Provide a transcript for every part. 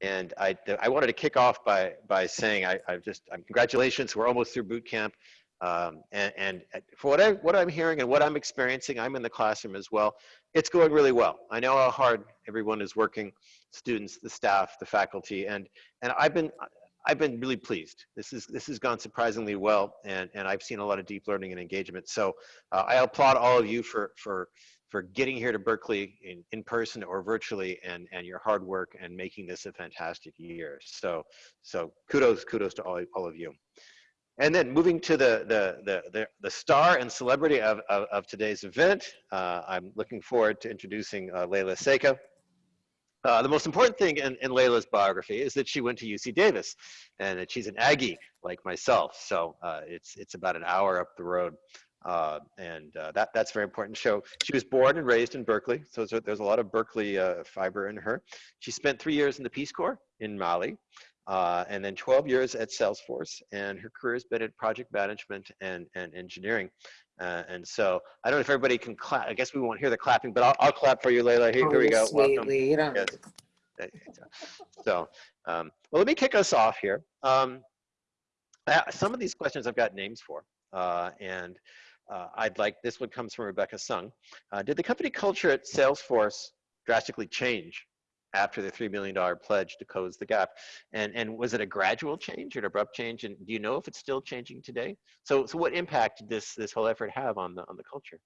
And I, I wanted to kick off by, by saying I, I just, I'm, congratulations, we're almost through boot camp. Um, and, and for what, I, what I'm hearing and what I'm experiencing, I'm in the classroom as well, it's going really well. I know how hard everyone is working, students, the staff, the faculty, and, and I've been, I've been really pleased. This is this has gone surprisingly well, and and I've seen a lot of deep learning and engagement. So uh, I applaud all of you for for for getting here to Berkeley in, in person or virtually and, and your hard work and making this a fantastic year. So, so kudos, kudos to all, all of you. And then moving to the, the, the, the, the star and celebrity of, of, of today's event, uh, I'm looking forward to introducing uh, Leyla Seka. Uh, the most important thing in, in Leyla's biography is that she went to UC Davis and that she's an Aggie like myself. So uh, it's, it's about an hour up the road. Uh, and uh, that, that's very important. So she was born and raised in Berkeley. So there's a, there's a lot of Berkeley uh, fiber in her. She spent three years in the Peace Corps in Mali. Uh, and then 12 years at Salesforce, and her career has been in project management and, and engineering. Uh, and so I don't know if everybody can clap. I guess we won't hear the clapping, but I'll, I'll clap for you, Leyla. Here, oh, here we go. Welcome. Yes. So, um, well, let me kick us off here. Um, some of these questions I've got names for, uh, and uh, I'd like, this one comes from Rebecca Sung. Uh, did the company culture at Salesforce drastically change after the $3 million pledge to close the gap? And, and was it a gradual change or an abrupt change? And do you know if it's still changing today? So, so what impact did this, this whole effort have on the, on the culture?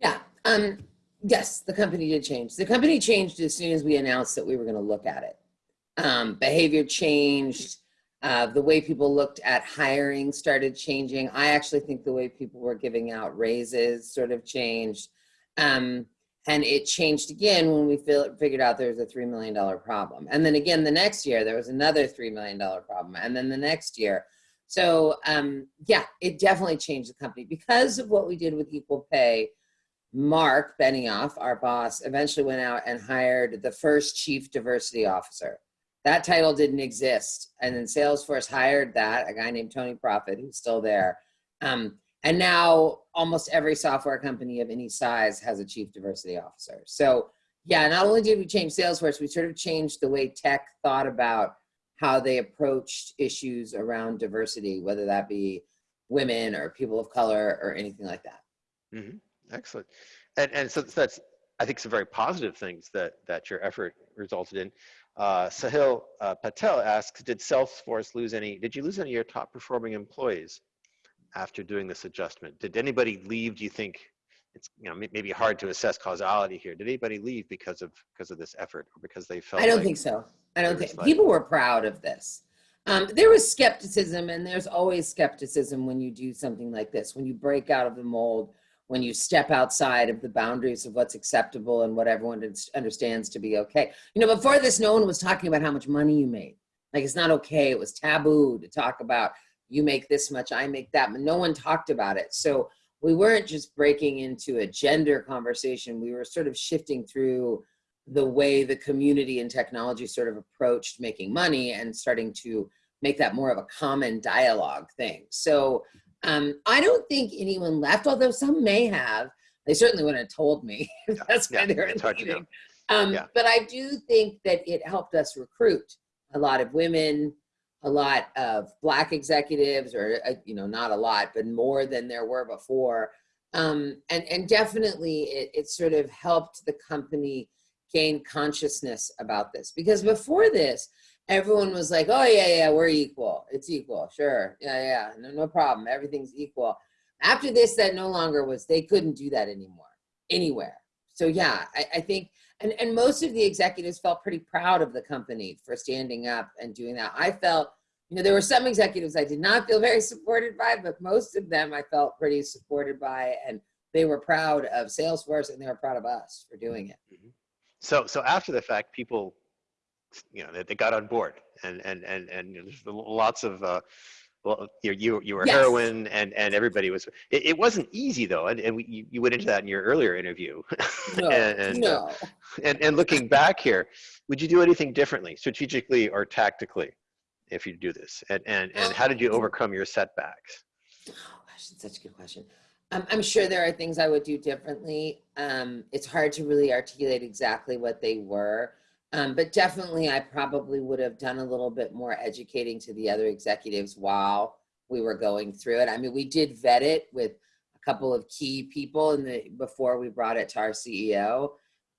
Yeah, um, yes, the company did change. The company changed as soon as we announced that we were gonna look at it. Um, behavior changed, uh, the way people looked at hiring started changing. I actually think the way people were giving out raises sort of changed. Um, and it changed again when we figured out there was a $3 million problem. And then again, the next year, there was another $3 million problem. And then the next year. So um, yeah, it definitely changed the company. Because of what we did with equal pay, Marc Benioff, our boss, eventually went out and hired the first chief diversity officer. That title didn't exist. And then Salesforce hired that, a guy named Tony Prophet, who's still there. Um, and now almost every software company of any size has a chief diversity officer. So yeah, not only did we change Salesforce, we sort of changed the way tech thought about how they approached issues around diversity, whether that be women or people of color or anything like that. Mm -hmm. Excellent. And, and so that's, I think, some very positive things that, that your effort resulted in. Uh, Sahil uh, Patel asks, did Salesforce lose any, did you lose any of your top performing employees after doing this adjustment? Did anybody leave, do you think, it's you know maybe hard to assess causality here. Did anybody leave because of because of this effort or because they felt? I don't like think so. I don't think people were proud of this. Um, there was skepticism, and there's always skepticism when you do something like this. When you break out of the mold, when you step outside of the boundaries of what's acceptable and what everyone understands to be okay. You know, before this, no one was talking about how much money you made. Like it's not okay. It was taboo to talk about you make this much, I make that, but no one talked about it. So we weren't just breaking into a gender conversation. We were sort of shifting through the way the community and technology sort of approached making money and starting to make that more of a common dialogue thing. So um, I don't think anyone left, although some may have. They certainly wouldn't have told me. That's why yeah, they're leaving. Um, yeah. But I do think that it helped us recruit a lot of women, a lot of black executives, or uh, you know, not a lot, but more than there were before. Um, and and definitely, it, it sort of helped the company gain consciousness about this because before this, everyone was like, oh yeah, yeah, we're equal. It's equal, sure. Yeah, yeah, no, no problem. Everything's equal. After this, that no longer was, they couldn't do that anymore, anywhere. So yeah, I, I think, and, and most of the executives felt pretty proud of the company for standing up and doing that. I felt, you know, there were some executives I did not feel very supported by, but most of them I felt pretty supported by and they were proud of Salesforce and they were proud of us for doing it. Mm-hmm. So, so after the fact, people you know, they, they got on board and, and, and, and there's lots of, uh, well, you, you, you were yes. heroine and, and everybody was, it, it wasn't easy though. And, and we, you, you went into that in your earlier interview. No, and, and, no. Uh, and, and looking back here, would you do anything differently, strategically or tactically, if you do this? And, and, and how did you overcome your setbacks? Oh gosh, that's such a good question. I'm, I'm sure there are things I would do differently. Um, it's hard to really articulate exactly what they were. Um, but definitely I probably would have done a little bit more educating to the other executives while we were going through it. I mean, we did vet it with a couple of key people in the before we brought it to our CEO.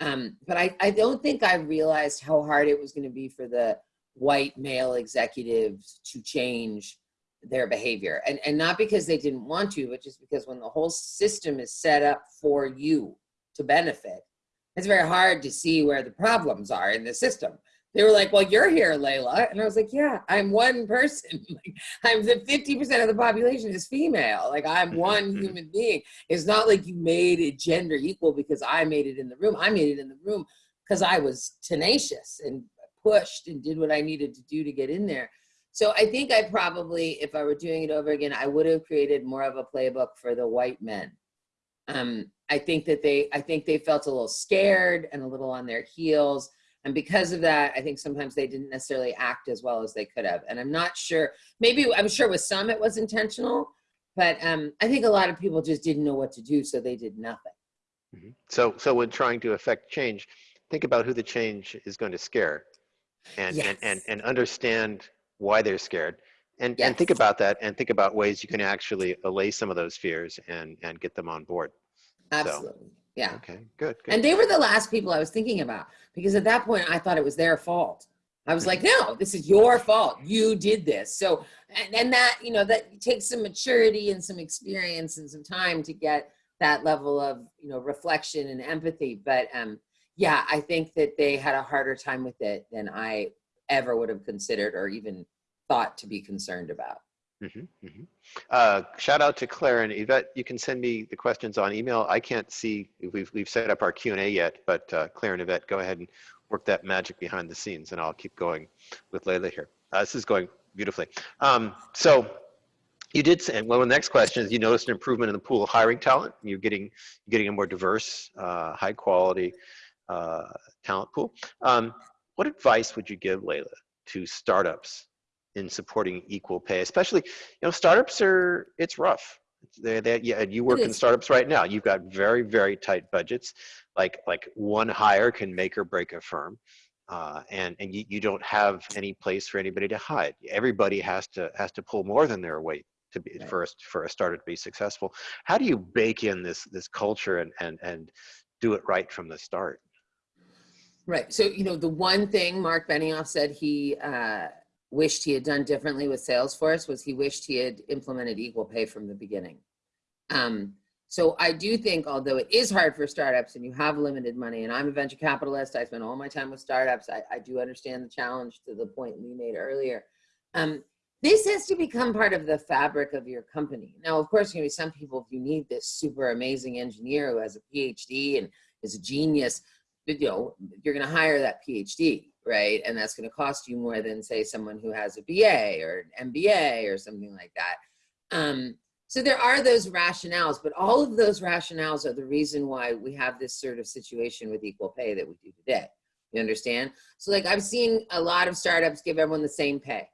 Um, but I, I don't think I realized how hard it was going to be for the white male executives to change their behavior and and not because they didn't want to but just because when the whole system is set up for you to benefit it's very hard to see where the problems are in the system. They were like well you're here leyla. And i was like yeah i'm one person. Like i'm the 50 percent of the population is female. Like i'm Mhm, one mhm. human being. It's not like you made it gender equal because i made it in the room. I made it in the room because i was tenacious and pushed and did what i needed to do to get in there. So I think I probably, if I were doing it over again, I would have created more of a playbook for the white men. Um, I think that they, I think they felt a little scared and a little on their heels. And because of that, I think sometimes they didn't necessarily act as well as they could have. And I'm not sure, maybe I'm sure with some it was intentional, but um, I think a lot of people just didn't know what to do. So they did nothing. Mhm. So, so when trying to affect change, think about who the change is going to scare and, and, and, and understand why they're scared. And, and think about that and think about ways you can actually allay some of those fears and, and get them on board. Absolutely. Yeah. Okay, good, good. And they were the last people I was thinking about because at that point I thought it was their fault. I was like, no, this is your fault. You did this. So, and, and that, you know, that takes some maturity and some experience and some time to get that level of, you know, reflection and empathy. But um, yeah, I think that they had a harder time with it than I ever would have considered or even thought to be concerned about. Mhm, mhm. Uh, shout out to Claire and Yvette. You can send me the questions on email. I can't see we've, we've set up our Q and A yet, but uh, Claire and Yvette, go ahead and work that magic behind the scenes and I'll keep going with Leyla here. Uh, this is going beautifully. Um, so you did say, well, the next question is you noticed an improvement in the pool of hiring talent. You're getting, getting a more diverse, uh, high quality uh, talent pool. Um, what advice would you give Leyla to startups in supporting equal pay, especially, you know, startups are, it's rough. They, they, yeah, you work in startups right now. You've got very, very tight budgets. Like, like one hire can make or break a firm. Uh, and and you, you don't have any place for anybody to hide. Everybody has to has to pull more than their weight to be Right. for a, for a startup to be successful. How do you bake in this this culture and and and do it right from the start? Right. So, you know, the one thing Marc Benioff said he uh, wished he had done differently with Salesforce was he wished he had implemented equal pay from the beginning. Um, so I do think, although it is hard for startups and you have limited money, and I'm a venture capitalist, I spend all my time with startups. I, I do understand the challenge to the point we made earlier. Um, this has to become part of the fabric of your company. Now, of course, you know, some people, if you need this super amazing engineer who has a PhD and is a genius, you know, you're going to hire that PhD, right? And that's going to cost you more than say someone who has a BA or an MBA or something like that. Um, so there are those rationales, but all of those rationales are the reason why we have this sort of situation with equal pay that we do today. You understand? So like I've seen a lot of startups give everyone the same pay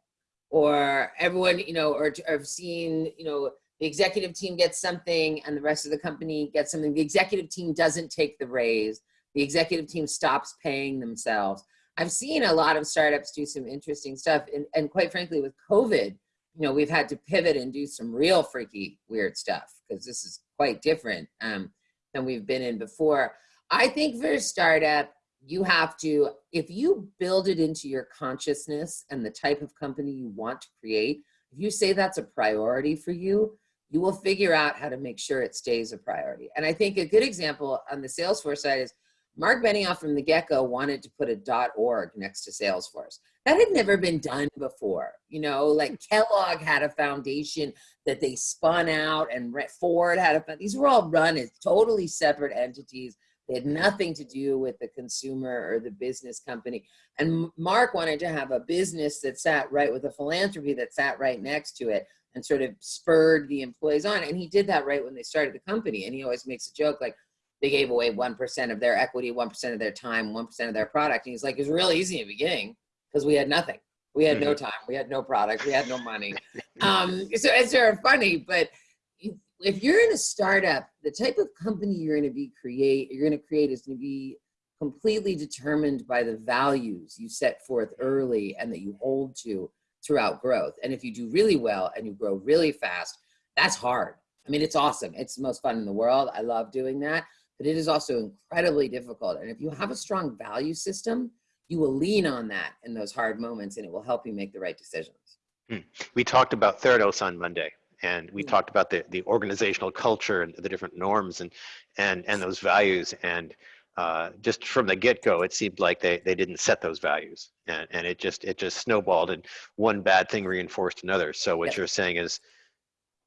or everyone, you know, or, or I've seen, you know, the executive team gets something and the rest of the company gets something. The executive team doesn't take the raise the executive team stops paying themselves. I've seen a lot of startups do some interesting stuff. And, and quite frankly, with COVID, you know, we've had to pivot and do some real freaky, weird stuff because this is quite different um, than we've been in before. I think for a startup, you have to, if you build it into your consciousness and the type of company you want to create, if you say that's a priority for you, you will figure out how to make sure it stays a priority. And I think a good example on the Salesforce side is Marc Benioff from the get-go wanted to put a .org next to Salesforce. That had never been done before. You know, like Kellogg had a foundation that they spun out and Ford had a, these were all run as totally separate entities. They had nothing to do with the consumer or the business company. And Marc wanted to have a business that sat right with a philanthropy that sat right next to it and sort of spurred the employees on. And he did that right when they started the company. And he always makes a joke like, they gave away 1% of their equity, 1% of their time, 1% of their product. And he's like, it was really easy in the beginning because we had nothing. We had no time. We had no product. We had no money. Um, so it's sort of funny, but if you're in a startup, the type of company you're going to be create, you're going to create is going to be completely determined by the values you set forth early and that you hold to throughout growth. And if you do really well and you grow really fast, that's hard. I mean, it's awesome. It's the most fun in the world. I love doing that, but it is also incredibly difficult. And if you have a strong value system, you will lean on that in those hard moments and it will help you make the right decisions. We talked about Theranos on Monday, and we Mm. talked about the, the organizational culture and the different norms and and and those values. And uh, just from the get-go, it seemed like they they didn't set those values, and and it just it just snowballed, and one bad thing reinforced another. So what Yep. you're saying is,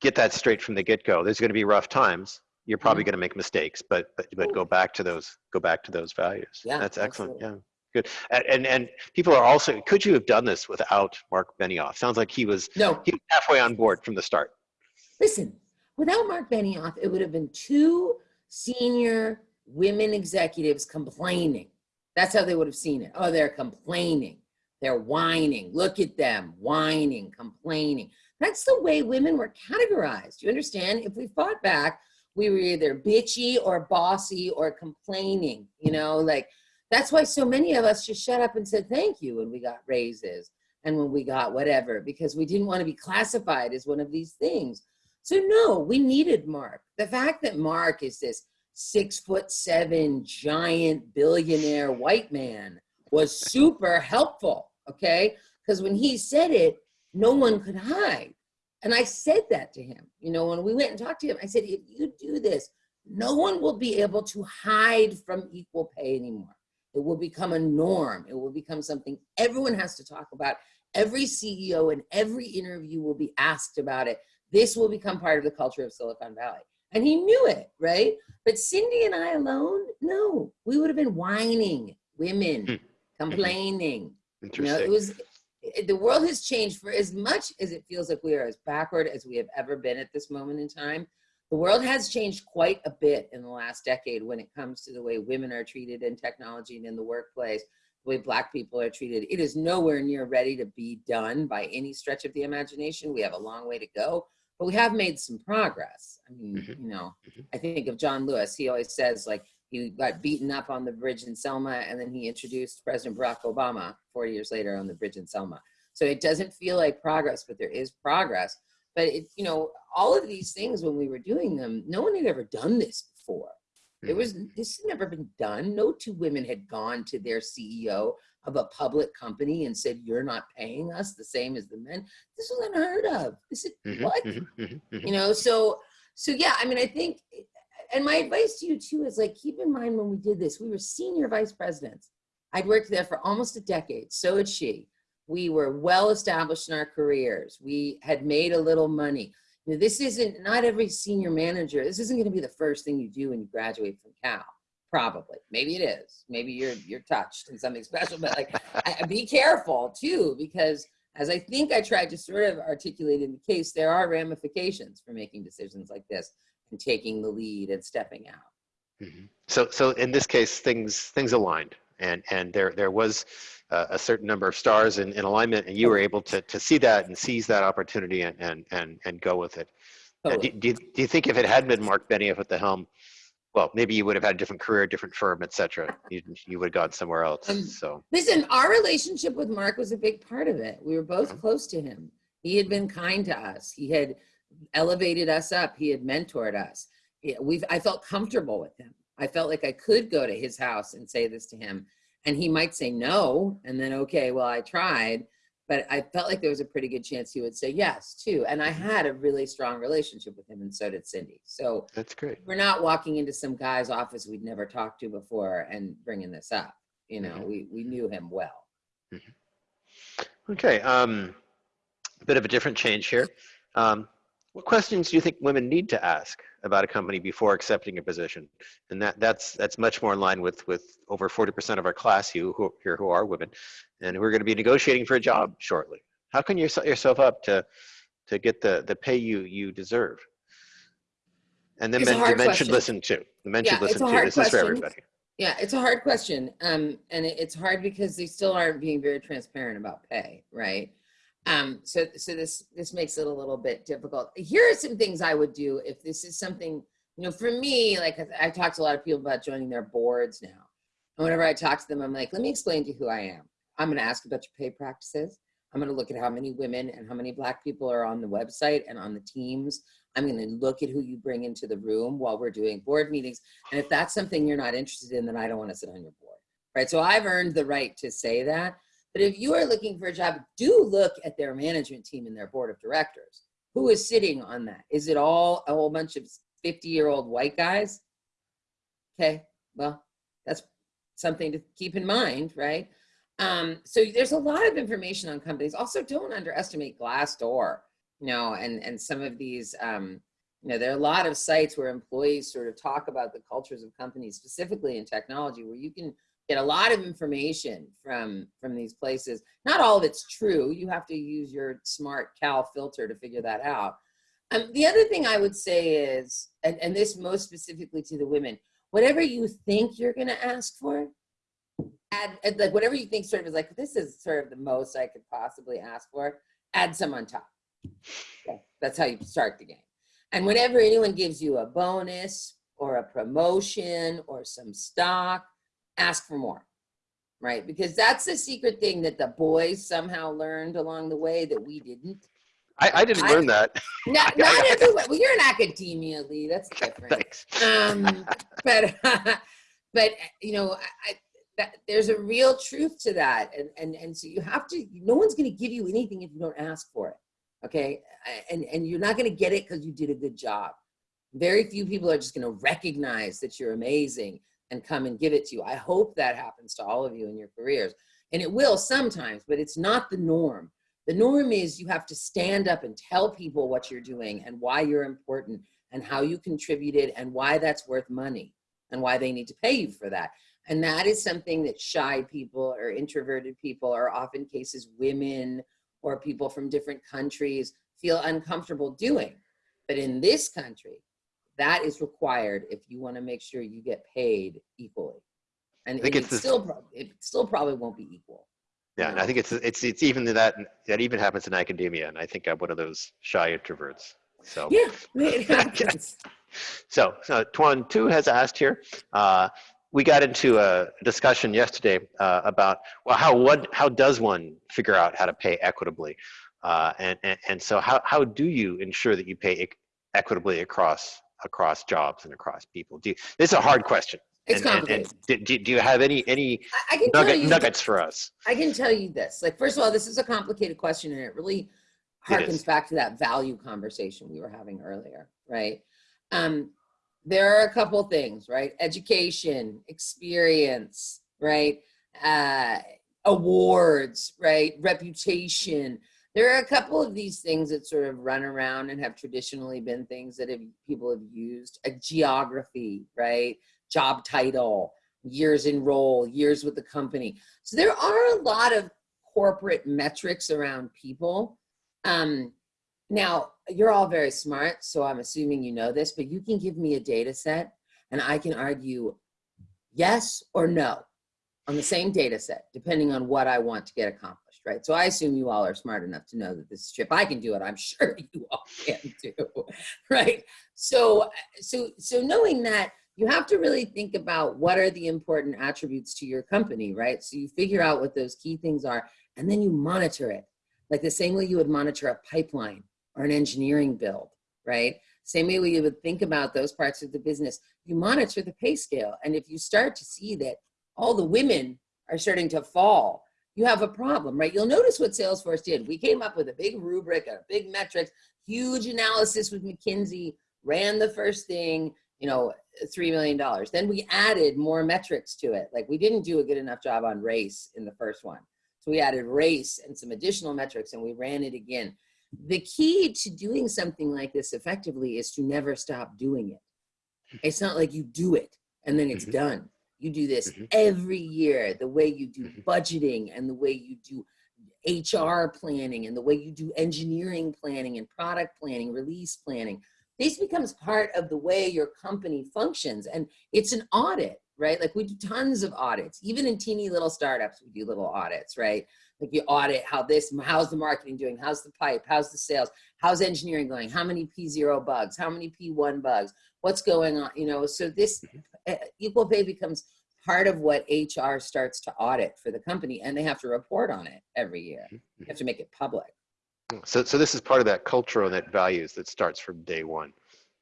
get that straight from the get-go. There's going to be rough times. You're probably going to make mistakes, but but but go back to those go back to those values. Yeah, That's excellent. absolutely. Yeah. Good. And, and and people are also. Could you have done this without Marc Benioff? Sounds like he was No, he was halfway on board from the start. Listen, without Marc Benioff, it would have been two senior women executives complaining. That's how they would have seen it. Oh, they're complaining. They're whining. Look at them, whining, complaining. That's the way women were categorized. You understand? If we fought back, we were either bitchy or bossy or complaining. You know, like that's why so many of us just shut up and said thank you when we got raises and when we got whatever because we didn't want to be classified as one of these things. So no, we needed Marc. The fact that Marc is this six foot seven giant billionaire white man was super helpful. Okay, because when he said it, no one could hide. And I said that to him. You know, when we went and talked to him, I said, if you do this, no one will be able to hide from equal pay anymore. It will become a norm. It will become something everyone has to talk about. Every CEO in every interview will be asked about it. This will become part of the culture of Silicon Valley. And he knew it, right? But Cindy and I alone, no, we would have been whining, women, Hmm. complaining. You know, it was the world has changed for as much as it feels like we are as backward as we have ever been at this moment in time. The world has changed quite a bit in the last decade when it comes to the way women are treated in technology and in the workplace, the way black people are treated. It is nowhere near ready to be done by any stretch of the imagination. We have a long way to go, but we have made some progress. I mean, Mhm. you know, Mhm. I think of John Lewis. He always says like he got beaten up on the bridge in Selma, and then he introduced President Barack Obama 40 years later on the bridge in Selma. So it doesn't feel like progress, but there is progress. But it, you know, all of these things when we were doing them, no one had ever done this before. It Mhm. was this had never been done. No two women had gone to their CEO of a public company and said, "You're not paying us the same as the men." This was unheard of. This is Mhm, what mhm, mhm, mhm. you know so so yeah i mean i think and my advice to you too is like keep in mind when we did this we were senior vice presidents. I'd worked there for almost a decade. So had she. We were well established in our careers. We had made a little money. Know, this isn't not every senior manager this isn't going to be the first thing you do when you graduate from cal. Probably. Maybe it is. Maybe you're you're touched in something special but like I- be careful too because as I think I tried to sort of articulate in the case, there are ramifications for making decisions like this and taking the lead and stepping out. Mhm. So, so in this case, things things aligned, and and there there was uh, a certain number of stars in, in alignment, and you were able to to see that and seize that opportunity and and and, and go with it. Now, do, do, you- do you think if it had been Marc Benioff at the helm, well, maybe you would have had a different career, different firm, etc. You you would have gone somewhere else. So, Listen, our relationship with Marc was a big part of it. We were both Mhm. close to him. He had been kind to us. He had elevated us up. He had mentored us. We've, I felt comfortable with him. I felt like I could go to his house and say this to him, and he might say no, and then okay, well I tried, but I felt like there was a pretty good chance he would say yes too. And I had a really strong relationship with him, and so did Cindy. So that's great. we're not walking into some guy's office we'd never talked to before and bringing this up. You know, Mhm. we we knew him well. Okay, um, a bit of a different change here. Um, what questions do you think women need to ask about a company before accepting a position? And that that's that's much more in line with with over 40% of our class who, who here who are women, and who are going to be negotiating for a job shortly. How can you set yourself up to to get the the pay you you deserve? And then men, men should listen too. The men Yeah, should listen too. This is for everybody. Yeah, it's a hard question, um, and it, it's hard because they still aren't being very transparent about pay, right? Um, so, so this, this makes it a little bit difficult. Here are some things I would do if this is something, you know, for me, like I- talked to a lot of people about joining their boards now. And whenever I talk to them, I'm like, let me explain to you who I am. I'm going to ask about your pay practices. I'm going to look at how many women and how many black people are on the website and on the teams. I'm going to look at who you bring into the room while we're doing board meetings. And if that's something you're not interested in, then I don't want to sit on your board. Right. So I've earned the right to say that. But if you are looking for a job, do look at their management team and their board of directors. Who is sitting on that? Is it all a whole bunch of 50 year old white guys? Okay, well, that's something to keep in mind, right? Um, so there's a lot of information on companies. Also, don't underestimate Glassdoor, you know, and, and some of these, um, you know, there are a lot of sites where employees sort of talk about the cultures of companies, specifically in technology, where you can get a lot of information from from these places. Not all of it's true. You have to use your smart Cal filter to figure that out. Um, the other thing I would say is, and, and this most specifically to the women, whatever you think you're going to ask for, add, add like whatever you think sort of is like this is sort of the most I could possibly ask for. Add some on top. Okay, that's how you start the game. And whenever anyone gives you a bonus or a promotion or some stock, ask for more, right? Because that's the secret thing that the boys somehow learned along the way that we didn't. I, I didn't I- learn that. Not, not everyone. Well, you're in academia, Lee. That's different. Thanks. Um, but but you know, I, I, that, there's a real truth to that, and and and so you have to. No one's going to give you anything if you don't ask for it. Okay, and and you're not going to get it because you did a good job. Very few people are just going to recognize that you're amazing and come and give it to you. I hope that happens to all of you in your careers. And it will sometimes, but it's not the norm. The norm is you have to stand up and tell people what you're doing and why you're important and how you contributed and why that's worth money and why they need to pay you for that. And that is something that shy people or introverted people or often cases women or people from different countries feel uncomfortable doing. But in this country, that is required if you want to make sure you get paid equally. And I think it it's the- still, it still probably won't be equal. Yeah, and I think it's it's it's even that that even happens in academia, and I think I'm one of those shy introverts. So Yeah, it happens. So, so Tuan Tu has asked here. Uh, we got into a discussion yesterday uh, about well, how one how does one figure out how to pay equitably, uh, and, and and so how how do you ensure that you pay equitably across across jobs and across people? Do you, this is a hard question. It's and, and, complicated. and do, do you have any any I- I can tell you, nuggets for us? I can tell you this. Like, first of all, this is a complicated question, and it really harkens is. back to that value conversation we were having earlier, right? Um, there are a couple things, right? Education, experience, right? Uh, awards, right? Reputation. There are a couple of these things that sort of run around and have traditionally been things that have, people have used. A geography, right? Job title, years in role, years with the company. So there are a lot of corporate metrics around people. Um, now, you're all very smart, so I'm assuming you know this, but you can give me a data set and I can argue yes or no on the same data set, depending on what I want to get accomplished, right? So I assume you all are smart enough to know that this is if I can do it, I'm sure you all can too, right? So, so, so knowing that, you have to really think about what are the important attributes to your company, right? So you figure out what those key things are, and then you monitor it, like the same way you would monitor a pipeline or an engineering build, right? Same way you would think about those parts of the business. You monitor the pay scale, and if you start to see that all the women are starting to fall, you have a problem, right? You'll notice what Salesforce did. We came up with a big rubric, a big metrics, huge analysis with McKinsey, ran the first thing, you know, $3 million. Then we added more metrics to it. Like we didn't do a good enough job on race in the first one. So we added race and some additional metrics and we ran it again. The key to doing something like this effectively is to never stop doing it. It's not like you do it and then it's Mhm. done. You do this Mhm. every year, the way you do Mhm. budgeting and the way you do HR planning and the way you do engineering planning and product planning, release planning. This becomes part of the way your company functions and it's an audit. right? Like we do tons of audits, even in teeny little startups, we do little audits, right? Like you audit how this, how's the marketing doing? How's the pipe? How's the sales? How's engineering going? How many P0 bugs? How many P1 bugs? What's going on? You know, so this mm-hmm. uh, equal pay becomes part of what HR starts to audit for the company and they have to report on it every year. Mm-hmm. You have to make it public. Mm-hmm. So, so this is part of that culture and that values that starts from day one.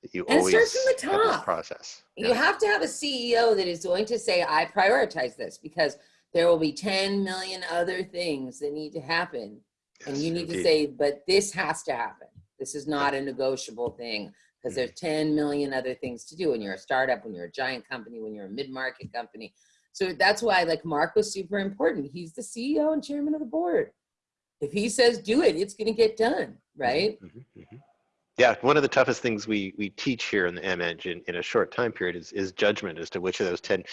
That you And it always starts from the top. process. You Yeah. have to have a CEO that is going to say, I prioritize this because there will be 10 million other things that need to happen. And you need to indeed. say, but this has to happen. This is not a negotiable thing because there's 10 million other things to do when you're a startup, when you're a giant company, when you're a mid-market company. So that's why like Marc was super important. He's the CEO and chairman of the board. If he says do it, it's gonna get done, right? Mhm, mhm. Yeah, one of the toughest things we we teach here in the M engine in a short time period is is judgment as to which of those ten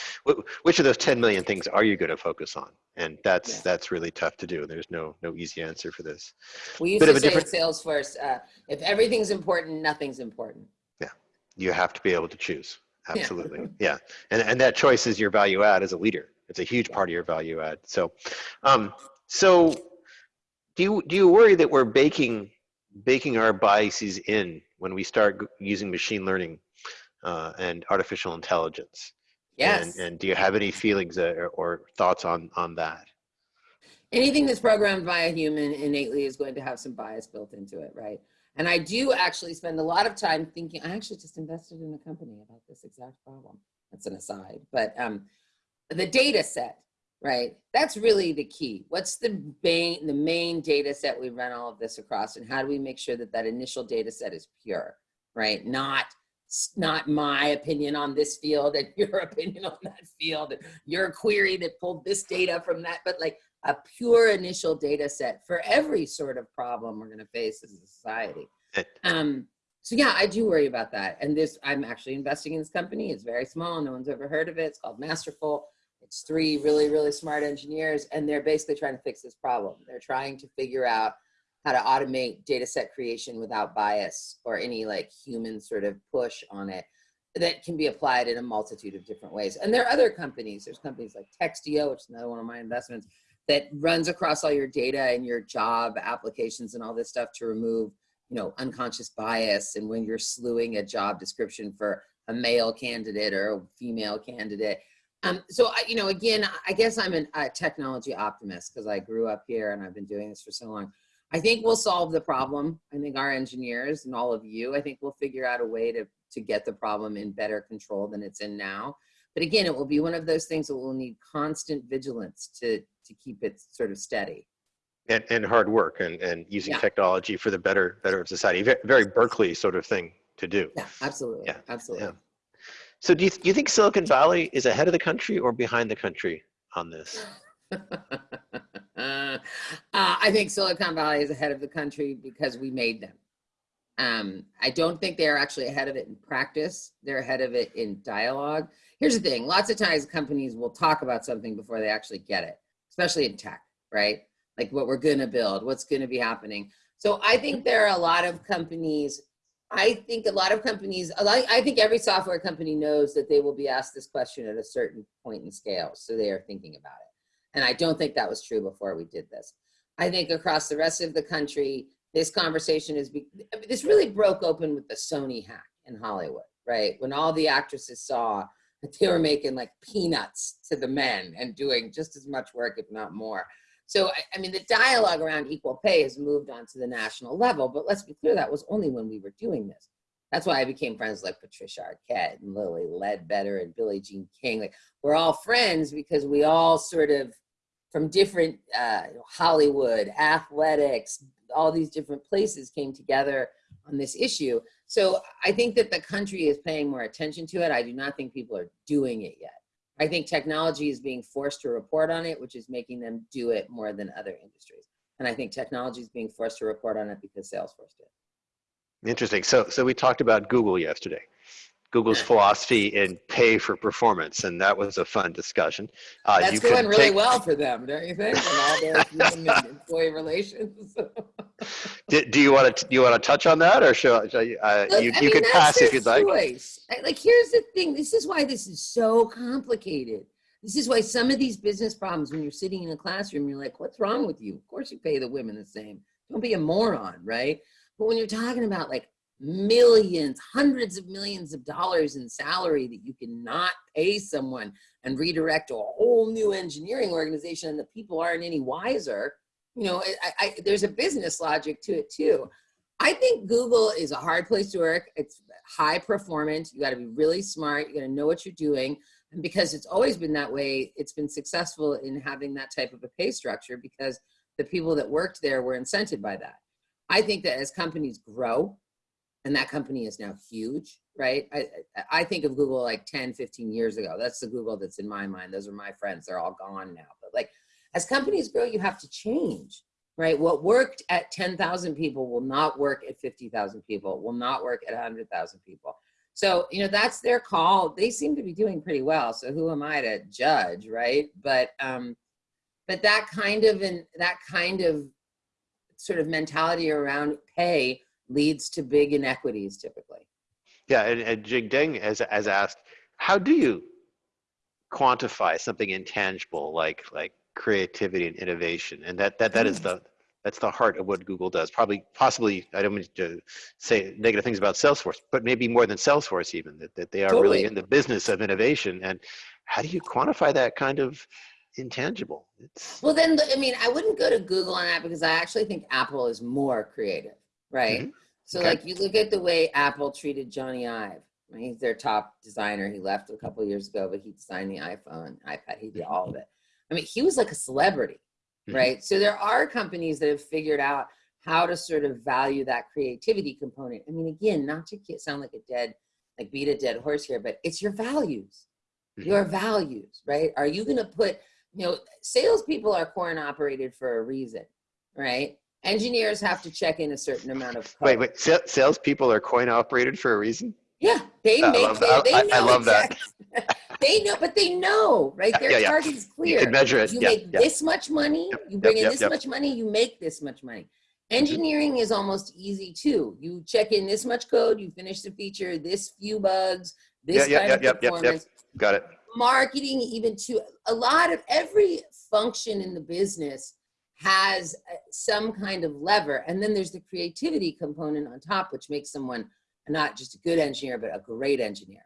which of those ten million things are you going to focus on, and that's Yeah. that's really tough to do. There's no no easy answer for this. We used Bit to say different- in Salesforce, uh, if everything's important, nothing's important. Yeah, you have to be able to choose. Yeah. Absolutely, yeah, and and that choice is your value add as a leader. It's a huge part of your value add. So, um, so do you do you worry that we're baking baking our biases in when we start using machine learning uh, and artificial intelligence? Yes. And, and do you have any feelings uh, or, or thoughts on on that? anything that's programmed by a human innately is going to have some bias built into it, right? And I do actually spend a lot of time thinking, I actually just invested in a company about this exact problem. That's an aside, but um, the data set, right? That's really the key. What's the main, the main data set we run all of this across and how do we make sure that that initial data set is pure, right? Not, not my opinion on this field and your opinion on that field, and your query that pulled this data from that, but like a pure initial data set for every sort of problem we're going to face as a society. Um, so yeah, I do worry about that. And this, I'm actually investing in this company. It's very small. No one's ever heard of it. It's called Masterful. It's three really, really smart engineers, and they're basically trying to fix this problem. They're trying to figure out how to automate data set creation without bias or any like human sort of push on it that can be applied in a multitude of different ways. And there are other companies. There's companies like Textio, which is another one of my investments, that runs across all your data and your job applications and all this stuff to remove, you know, unconscious bias. And when you're slewing a job description for a male candidate or a female candidate. Um, so, I, you know, again, I guess I'm an, a technology optimist because I grew up here and I've been doing this for so long. I think we'll solve the problem. I think our engineers and all of you, I think we'll figure out a way to, to get the problem in better control than it's in now. But again, it will be one of those things that will need constant vigilance to, to keep it sort of steady. And, and hard work and, and using Yeah. technology for the better better of society. Very Berkeley sort of thing to do. Yeah, absolutely. Yeah, Absolutely. yeah. So do you, do you think Silicon Valley is ahead of the country or behind the country on this? uh, I think Silicon Valley is ahead of the country because we made them. Um, I don't think they're actually ahead of it in practice. They're ahead of it in dialogue. Here's the thing. Lots of times companies will talk about something before they actually get it, especially in tech, right? Like what we're going to build, what's going to be happening. So I think there are a lot of companies I think a lot of companies, I think every software company knows that they will be asked this question at a certain point in scale. So they are thinking about it. And I don't think that was true before we did this. I think across the rest of the country, this conversation is, this really broke open with the Sony hack in Hollywood, right? When all the actresses saw that they were making like peanuts to the men and doing just as much work, if not more. So, I, I mean, the dialogue around equal pay has moved on to the national level, but let's be clear, that was only when we were doing this. That's why I became friends like Patricia Arquette and Lilly Ledbetter and Billie Jean King. Like, we're all friends because we all sort of, from different uh, Hollywood, athletics, all these different places came together on this issue. So I think that the country is paying more attention to it. I do not think people are doing it yet. I think technology is being forced to report on it, which is making them do it more than other industries. And I think technology is being forced to report on it because Salesforce did. Interesting. So, so we talked about Google yesterday. Google's philosophy in pay for performance, and that was a fun discussion. Uh, That's going really take- well for them, don't you think? And all their employee relations. Do, do you want to do you want to touch on that, or shall you, uh, Look, you, I you mean, can that's pass if you'd like? choice. I- Like, here's the thing. This is why this is so complicated. This is why some of these business problems, when you're sitting in a classroom, you're like, what's wrong with you? Of course you pay the women the same. Don't be a moron, right? But when you're talking about like millions, hundreds of millions of dollars in salary that you cannot pay someone and redirect to a whole new engineering organization and the people aren't any wiser, you know, I, I, there's a business logic to it too. I think Google is a hard place to work. It's high performance. You got to be really smart. You got to know what you're doing. And because it's always been that way, it's been successful in having that type of a pay structure because the people that worked there were incented by that. I think that as companies grow, and that company is now huge, right? I, I think of Google like 10, 15 years ago. That's the Google that's in my mind. Those are my friends. They're all gone now. But like as companies grow, you have to change right? What worked at 10,000 people will not work at 50,000 people, will not work at 100,000 people. So, you know, that's their call. They seem to be doing pretty well. So who am I to judge, right? But, um, but that kind of, and that kind of sort of mentality around pay leads to big inequities typically. Yeah, and, and Jing Deng has, has asked, how do you quantify something intangible like like creativity and innovation? And that that that is the that's the heart of what Google does. Probably, possibly, I don't mean to say negative things about Salesforce, but maybe more than Salesforce even that, that they are Totally. really in the business of innovation. And how do you quantify that kind of intangible? It's Well, then, I mean, I wouldn't go to Google on that because I actually think Apple is more creative, right? So, Okay. like, you look at the way Apple treated Jony Ive. I mean, he's their top designer. He left a couple years ago, but he designed the iPhone, iPad. He did all of it. I mean, he was like a celebrity, Mhm. right? So there are companies that have figured out how to sort of value that creativity component. I mean, again, not to sound like a dead, like beat a dead horse here, but it's your values Mhm. your values, right? Are you going to put, you know, salespeople are coin operated for a reason, right? Engineers have to check in a certain amount of code. wait, wait. Sa- salespeople are coin operated for a reason. Yeah, they I make. love that. they I- I know love that. they know, but they know, right? Their Yeah, yeah. target is You clear. can measure it. You Yeah, make this much money. Yep, You yep, bring in this yep. Mm-hmm. much money. You make this much money. Engineering is almost easy too. You check in this much code. You finish the feature. This few bugs. This Yeah, yeah, kind yep, of yep, yep, yep. performance Got it. marketing even to a lot of every function in the business has uh, some kind of lever and then there's the creativity component on top which makes someone not just a good engineer but a great engineer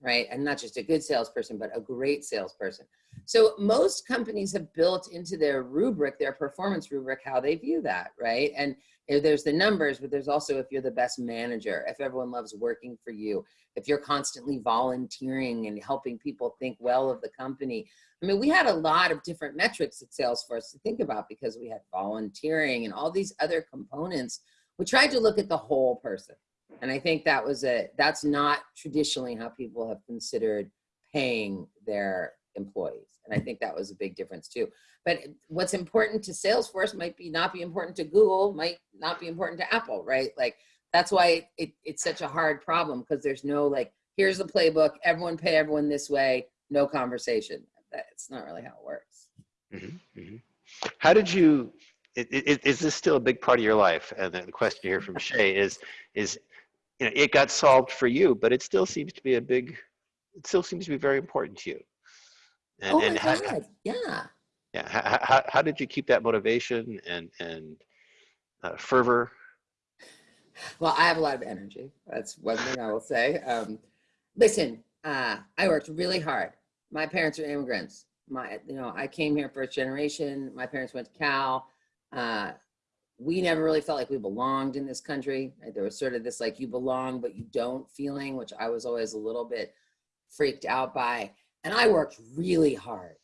right? And not just a good salesperson but a great salesperson. So most companies have built into their rubric their performance rubric how they view that right? And there's the numbers but there's also if you're the best manager if everyone loves working for you if you're constantly volunteering and helping people think well of the company. I mean, we had a lot of different metrics at Salesforce to think about because we had volunteering and all these other components. We tried to look at the whole person. And I think that was a, that's not traditionally how people have considered paying their employees. And I think that was a big difference too. But what's important to Salesforce might be not be important to Google, might not be important to Apple, right? Like that's why it, it's such a hard problem because there's no like here's the playbook everyone pay everyone this way no conversation that's not really how it works Mhm, mhm. How did you? i- i- i- Is this still a big part of your life? And the question here from Shay is, is, you know, it got solved for you, but it still seems to be a big, it still seems to be very important to you. And, oh my and how, god yeah yeah, how, how, how did you keep that motivation and and uh, fervor? Well i have a lot of energy. That's one thing i will say. Um, listen uh, i worked really hard. My parents are immigrants. My you know i came here first generation. My parents went to cal. Uh, we never really felt like we belonged in this country. There was sort of this like you belong but you don't feeling which i was always a little bit freaked out by. And i worked really hard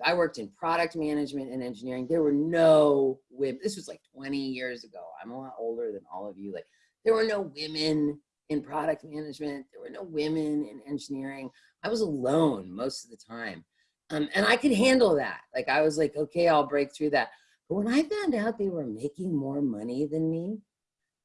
like i worked in product management and engineering. There were no women this was like 20 years ago. I'm a lot older than all of you. Like there were no women in product management. There were no women in engineering. I was alone most of the time. Um, and i could handle that. Like i was like okay i'll break through that. But when i found out they were making more money than me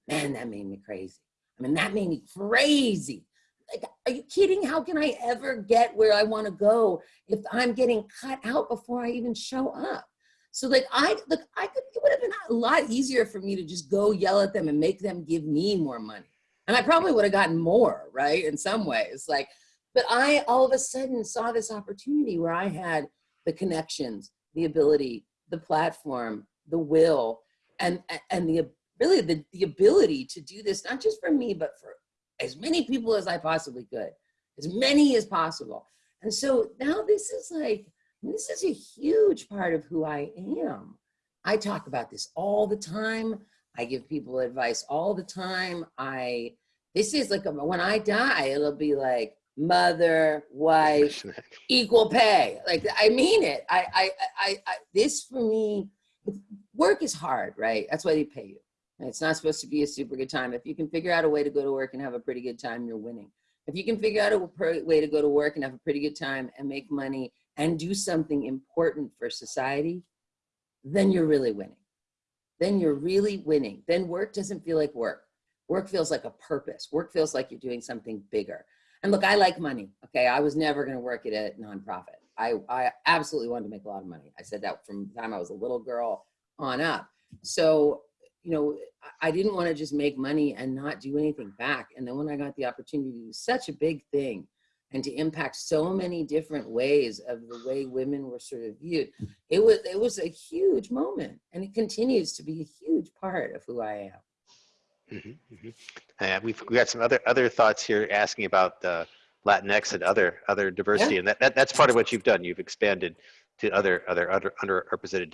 man that made me crazy. I mean that made me crazy like are you kidding how can i ever get where i want to go if i'm getting cut out before i even show up So like I look, I could it would have been a lot easier for me to just go yell at them and make them give me more money. And I probably would have gotten more, right? In some ways. Like, but I all of a sudden saw this opportunity where I had the connections, the ability, the platform, the will, and and the really the, the ability to do this, not just for me, but for as many people as I possibly could, as many as possible. And so now this is like, this is a huge part of who I am. I talk about this all the time. I give people advice all the time. I, this is like, a, when I die, it'll be like mother, wife, equal pay. Like, I mean it. I, I, I, I this for me, work is hard, right? That's why they pay you. It's not supposed to be a super good time. If you can figure out a way to go to work and have a pretty good time, you're winning. If you can figure out a way to go to work and have a pretty good time and make money and do something important for society, then you're really winning. Then you're really winning. Then work doesn't feel like work. Work feels like a purpose. Work feels like you're doing something bigger. And look, I like money. Okay, I was never going to work at a nonprofit. I, I absolutely wanted to make a lot of money. I said that from the time I was a little girl on up. So you know, I didn't want to just make money and not do anything back. And then when I got the opportunity to do such a big thing and to impact so many different ways of the way women were sort of viewed, it was it was a huge moment, and it continues to be a huge part of who I am. Mm -hmm, mm -hmm. Uh, we've we got some other other thoughts here asking about uh, Latinx and other other diversity, yeah. and that, that that's part of what you've done. You've expanded to other other other underrepresented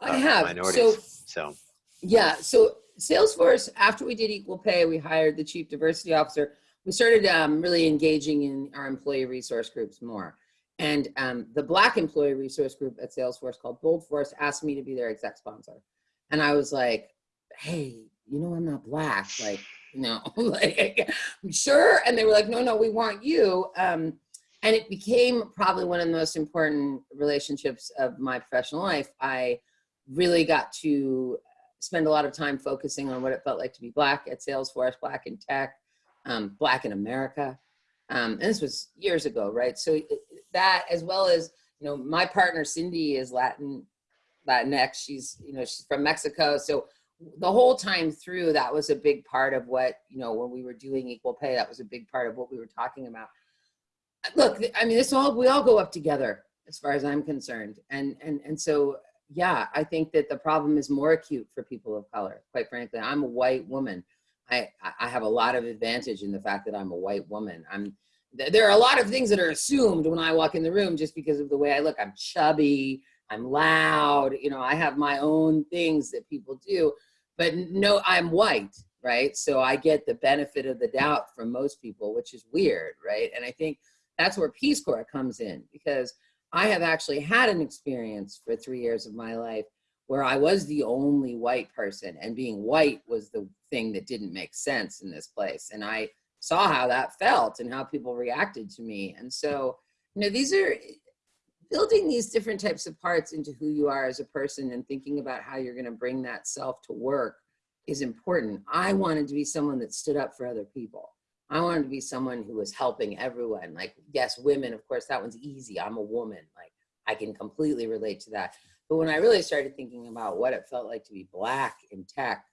uh, I have. minorities. So, so yeah, so Salesforce, after we did equal pay, we hired the chief diversity officer. We started um, really engaging in our employee resource groups more. And um, the black employee resource group at Salesforce called Bold Force asked me to be their exec sponsor. And I was like, hey, you know, I'm not black. Like, no, like, sure. And they were like, no, no, we want you. Um, and it became probably one of the most important relationships of my professional life. I really got to spend a lot of time focusing on what it felt like to be black at Salesforce, black in tech, um, black in America. Um, and this was years ago, right? So that, as well as, you know, my partner Cindy is Latin, Latinx. She's, you know, she's from Mexico. So the whole time through, that was a big part of what, you know, when we were doing equal pay, that was a big part of what we were talking about. Look, I mean, this all, we all go up together as far as I'm concerned. And, and, and so yeah, I think that the problem is more acute for people of color. Quite frankly, I'm a white woman. I, I have a lot of advantage in the fact that I'm a white woman. I'm, there are a lot of things that are assumed when I walk in the room just because of the way I look. I'm chubby, I'm loud, you know, I have my own things that people do, but no, I'm white, right? So I get the benefit of the doubt from most people, which is weird, right? And I think that's where Peace Corps comes in because I have actually had an experience for three years of my life where I was the only white person and being white was the thing that didn't make sense in this place. And I saw how that felt and how people reacted to me. And so, you know, these are building these different types of parts into who you are as a person and thinking about how you're going to bring that self to work is important. I wanted to be someone that stood up for other people. I wanted to be someone who was helping everyone. Like, yes, women, of course, that one's easy. I'm a woman. Like, I can completely relate to that. But when I really started thinking about what it felt like to be black in tech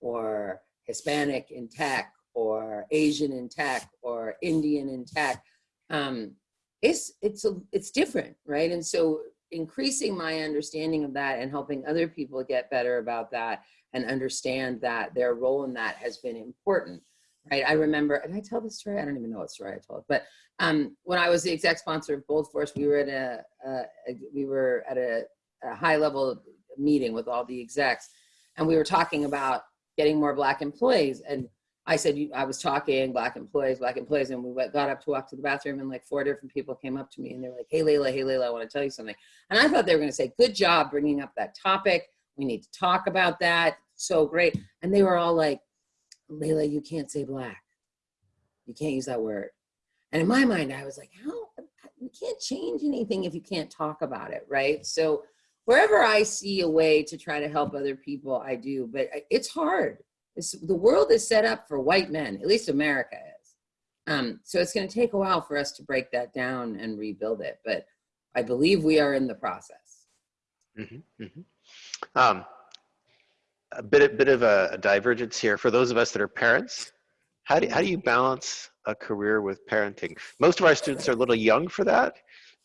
or Hispanic in tech or Asian in tech or Indian in tech, um, it's, it's, a, it's different, right? And so increasing my understanding of that and helping other people get better about that and understand that their role in that has been important right? I remember, and I tell this story, I don't even know what story I told, but um, when I was the exec sponsor of Bold Force, we were at a, a, we were at a, a, high level meeting with all the execs, and we were talking about getting more black employees. And I said, I was talking black employees, black employees, and we went, got up to walk to the bathroom, and like four different people came up to me, and they were like, "Hey, Leyla, hey, Leyla, I want to tell you something." And I thought they were going to say, "Good job bringing up that topic. We need to talk about that. So great." And they were all like, Leyla, you can't say black. You can't use that word. And in my mind, I was like, how, you can't change anything if you can't talk about it, right? So wherever I see a way to try to help other people, I do, but it's hard. It's, the world is set up for white men, at least America is. Um, so it's gonna take a while for us to break that down and rebuild it, but I believe we are in the process. Mhm, mhm. Um, a bit, a bit of a, a divergence here for those of us that are parents. How do, how do you balance a career with parenting? Most of our students are a little young for that,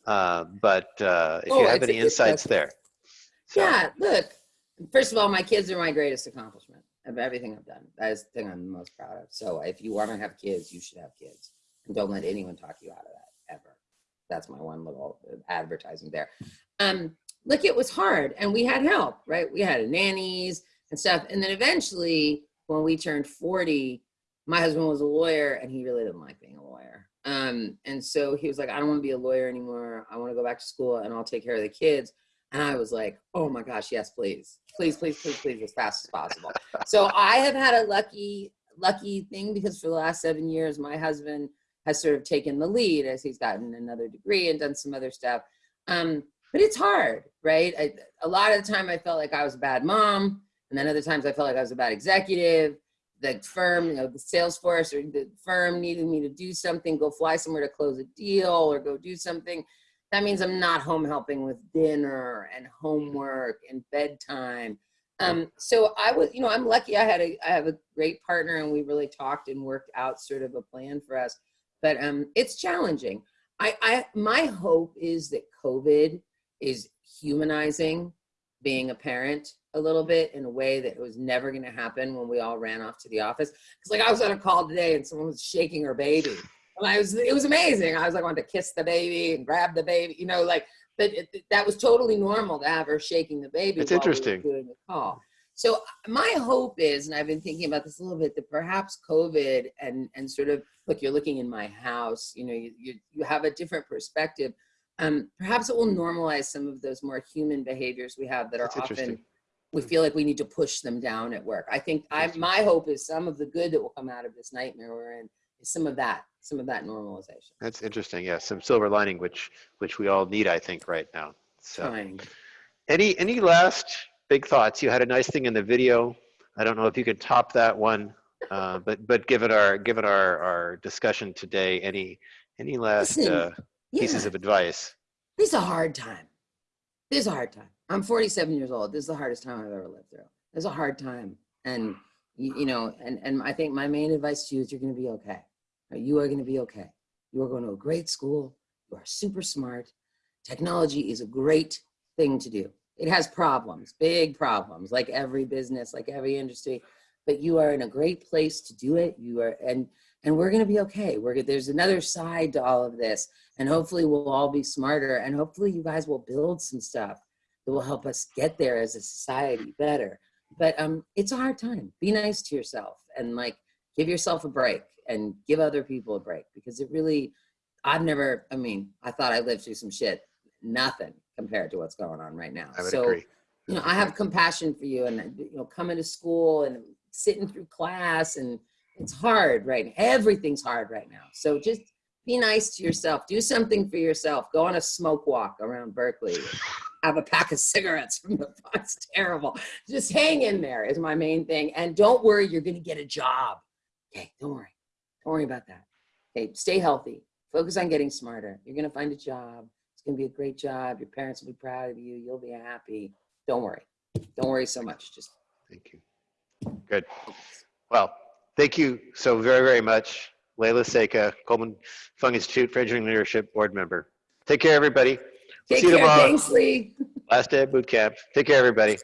uh, but uh, if Oh, you have any insights there. So, Yeah, look, first of all, my kids are my greatest accomplishment of everything I've done. That is the thing I'm the most proud of. So if you want to have kids, you should have kids. And don't let anyone talk you out of that ever. That's my one little advertising there. Um, look, it was hard and we had help, right? We had nannies and stuff. And then eventually, when we turned 40, my husband was a lawyer and he really didn't like being a lawyer. Um, and so he was like, I don't want to be a lawyer anymore. I want to go back to school and I'll take care of the kids. And I was like, oh my gosh, yes, please, please, please, please, please, as fast as possible. so I have had a lucky, lucky thing because for the last seven years, my husband has sort of taken the lead as he's gotten another degree and done some other stuff. Um, but it's hard, right? I, a lot of the time I felt like I was a bad mom. And then other times I felt like I was a bad executive. The firm, you know, the sales force or the firm needed me to do something, go fly somewhere to close a deal or go do something that means I'm not home helping with dinner and homework and bedtime. Um, so I was, you know, I'm lucky I had a, I have a great partner and we really talked and worked out sort of a plan for us, but um, it's challenging. I, I, my hope is that COVID is humanizing being a parent a little bit in a way that it was never going to happen when we all ran off to the office. Cause like I was on a call today and someone was shaking her baby and I was, it was amazing. I was like, I wanted to kiss the baby and grab the baby, you know, like, but it, that was totally normal to have her shaking the baby. It's while we interesting. doing the call. So uh, my hope is, and I've been thinking about this a little bit, that perhaps COVID and and sort of look, you're looking in my house, you know, you you, you have a different perspective. Um, perhaps it will normalize some of those more human behaviors we have that are That's often we feel like we need to push them down at work. I think I my hope is some of the good that will come out of this nightmare we're in is some of that, some of that normalization. That's interesting. Yeah, some silver lining, which which we all need, I think, right now. So, Trying. any any last big thoughts? You had a nice thing in the video. I don't know if you could top that one, uh, but but given our given our our discussion today, any any last Listen, uh, pieces of advice? This is a hard time. This is a hard time. I'm 47 years old. This is the hardest time I've ever lived through. This is a hard time. And, you, you know, and, and I think my main advice to you is you're going to be okay. You are going to be okay. You are going to a great school. You are super smart. Technology is a great thing to do. It has problems, big problems, like every business, like every industry, but you are in a great place to do it. You are, and, and we're going to be okay. We're, there's another side to all of this and hopefully we'll all be smarter and hopefully you guys will build some stuff that will help us get there as a society better. But um it's a hard time. Be nice to yourself and like give yourself a break and give other people a break because it really i've never i mean i thought i lived through some shit. Nothing compared to what's going on right now. I would so agree. you know, I have compassion for you and, you know, coming to school and sitting through class and it's hard, right? Everything's hard right now. So just be nice to yourself. Do something for yourself. Go on a smoke walk around Berkeley. Have a pack of cigarettes from the It's terrible. Just hang in there is my main thing. And don't worry, you're going to get a job. Okay, don't worry. Don't worry about that. Okay, stay healthy. Focus on getting smarter. You're going to find a job. It's going to be a great job. Your parents will be proud of you. You'll be happy. Don't worry. Don't worry so much. Just Thank you. Good. Well, thank you so very, very much. Leyla Seka, Coleman Fung Institute for Engineering Leadership Board Member. Take care, everybody. take See you care. tomorrow. Thanks, Lee. Last day of boot camp. Take care, everybody.